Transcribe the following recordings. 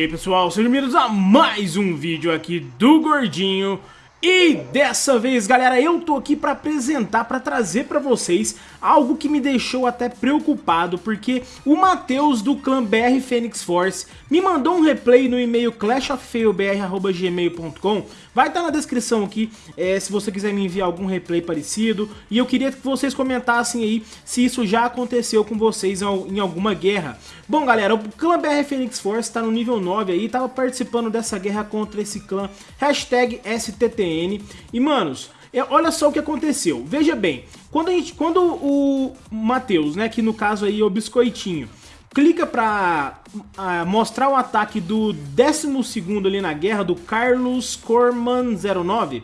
Aí pessoal, sejam bem-vindos a mais um vídeo aqui do Gordinho e dessa vez, galera, eu tô aqui pra apresentar, pra trazer pra vocês algo que me deixou até preocupado, porque o Matheus do clã BR Phoenix Force me mandou um replay no e-mail clashoffailbr.gmail.com Vai estar tá na descrição aqui, é, se você quiser me enviar algum replay parecido, e eu queria que vocês comentassem aí se isso já aconteceu com vocês em alguma guerra. Bom, galera, o clã BR Phoenix Force está no nível 9 aí, tava participando dessa guerra contra esse clã, hashtag STTN, e, manos, é, olha só o que aconteceu. Veja bem, quando, a gente, quando o Matheus, né, que no caso aí é o Biscoitinho, clica pra uh, mostrar o ataque do 12º ali na guerra, do Carlos Corman 09,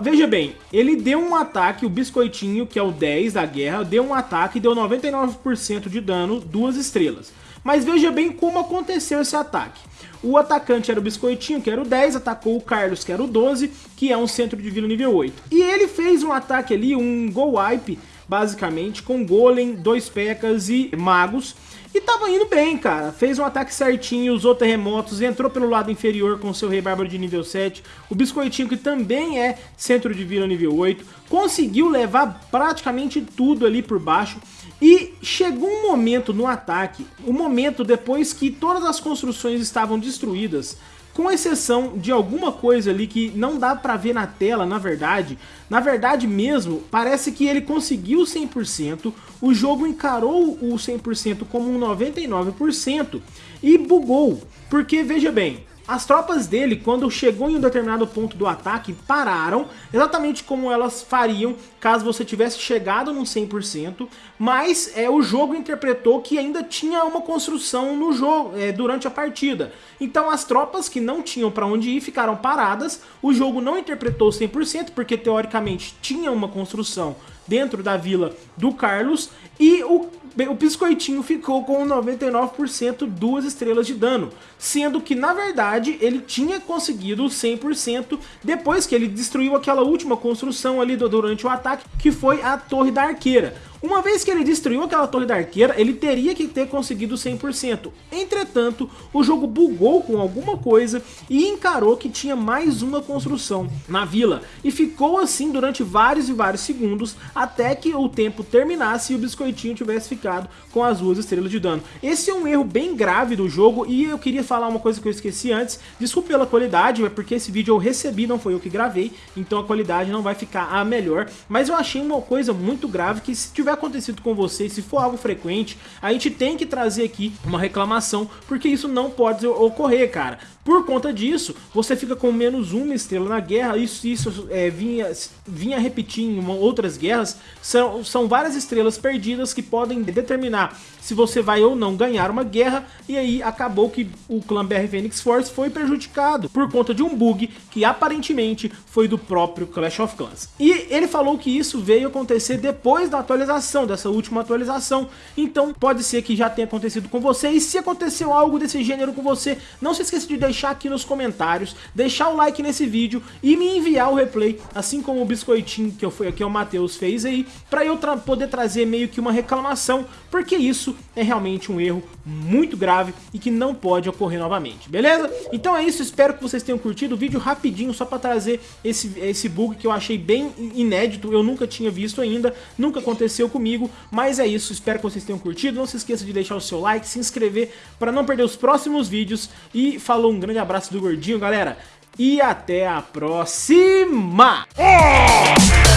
Veja bem, ele deu um ataque, o Biscoitinho, que é o 10 da guerra, deu um ataque e deu 99% de dano, duas estrelas. Mas veja bem como aconteceu esse ataque. O atacante era o Biscoitinho, que era o 10, atacou o Carlos, que era o 12, que é um centro de vida nível 8. E ele fez um ataque ali, um Go Wipe, basicamente, com Golem, dois Pekkas e Magos. E tava indo bem, cara. Fez um ataque certinho, usou terremotos, entrou pelo lado inferior com seu Rei Bárbaro de nível 7. O Biscoitinho, que também é centro de vida nível 8, conseguiu levar praticamente tudo ali por baixo. E chegou um momento no ataque, um momento depois que todas as construções estavam destruídas, com exceção de alguma coisa ali que não dá pra ver na tela, na verdade. Na verdade mesmo, parece que ele conseguiu 100%, o jogo encarou o 100% como um 99% e bugou. Porque, veja bem, as tropas dele, quando chegou em um determinado ponto do ataque, pararam, exatamente como elas fariam caso você tivesse chegado no 100%, mas é, o jogo interpretou que ainda tinha uma construção no jogo é, durante a partida. Então as tropas que não tinham para onde ir ficaram paradas, o jogo não interpretou 100%, porque teoricamente tinha uma construção dentro da vila do Carlos, e o o Biscoitinho ficou com 99% duas estrelas de dano, sendo que na verdade ele tinha conseguido 100% depois que ele destruiu aquela última construção ali durante o ataque, que foi a Torre da Arqueira. Uma vez que ele destruiu aquela torre da arqueira, ele teria que ter conseguido 100%. Entretanto, o jogo bugou com alguma coisa e encarou que tinha mais uma construção na vila. E ficou assim durante vários e vários segundos, até que o tempo terminasse e o biscoitinho tivesse ficado com as duas estrelas de dano. Esse é um erro bem grave do jogo e eu queria falar uma coisa que eu esqueci antes. Desculpe pela qualidade, é porque esse vídeo eu recebi, não foi eu que gravei, então a qualidade não vai ficar a melhor. Mas eu achei uma coisa muito grave que se tiver acontecido com você, se for algo frequente, a gente tem que trazer aqui uma reclamação, porque isso não pode ocorrer, cara. Por conta disso, você fica com menos uma estrela na guerra, isso, isso é, vinha, vinha repetir em outras guerras, são, são várias estrelas perdidas que podem determinar se você vai ou não ganhar uma guerra, e aí acabou que o clã BR Phoenix Force foi prejudicado por conta de um bug que aparentemente foi do próprio Clash of Clans. E ele falou que isso veio acontecer depois da atualização, dessa última atualização, então pode ser que já tenha acontecido com você, e se aconteceu algo desse gênero com você, não se esqueça de deixar aqui nos comentários, deixar o like nesse vídeo e me enviar o replay, assim como o biscoitinho que, eu, fui, que o Matheus fez aí, pra eu tra poder trazer meio que uma reclamação, porque isso é realmente um erro muito grave e que não pode ocorrer novamente, beleza? Então é isso, espero que vocês tenham curtido o vídeo rapidinho, só pra trazer esse, esse bug que eu achei bem inédito, eu nunca tinha visto ainda, nunca aconteceu comigo, mas é isso, espero que vocês tenham curtido, não se esqueça de deixar o seu like, se inscrever para não perder os próximos vídeos e falou um grande abraço do Gordinho, galera, e até a próxima! Oh!